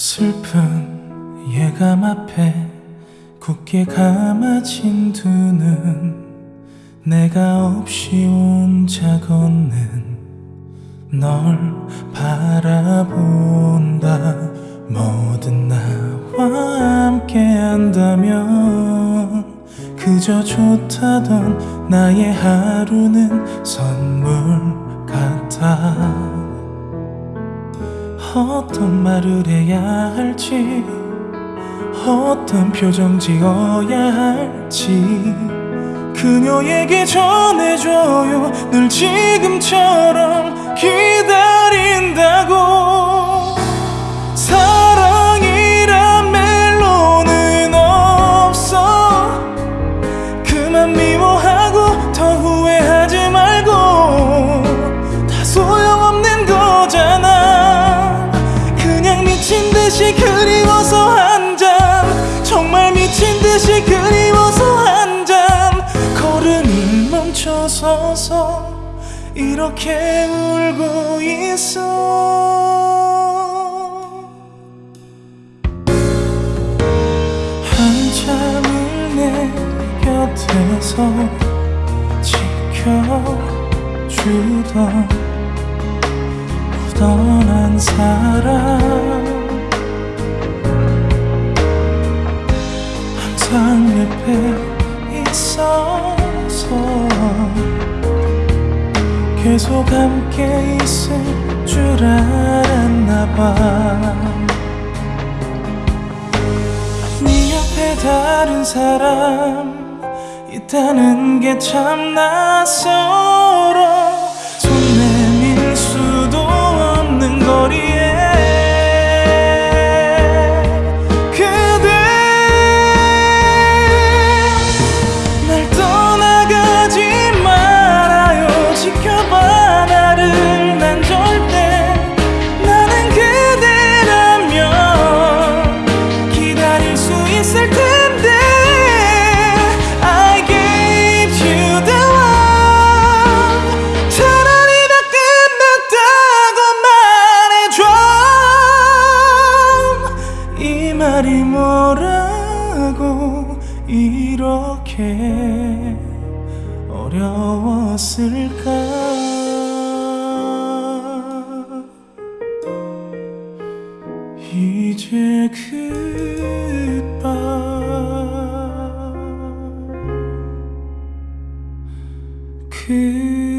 슬픈 예감 앞에 굳게 감아진 두 눈. 내가 없이 혼자 걷는 널 바라본다. 뭐든 나와 함께 한다면 그저 좋다던 나의 하루는 선물 같아 어떤 말을 해야 할지 어떤 표정 지어야 할지 그녀에게 전해줘요. 늘 지금처럼 기 그리워서 한잠. 정말 미친 듯이 그리워서 한잠. 걸음이 멈춰서서 이렇게 울고 있어. 한참을 내 곁에서 지켜주던 떠난 사람 항상 옆에 있어서 계속 함께 있을 줄 알았나 봐. 네 옆에 다른 사람 있다는 게 참 낯설 뭐라고 이렇게 어려웠을까? 이제 그밤그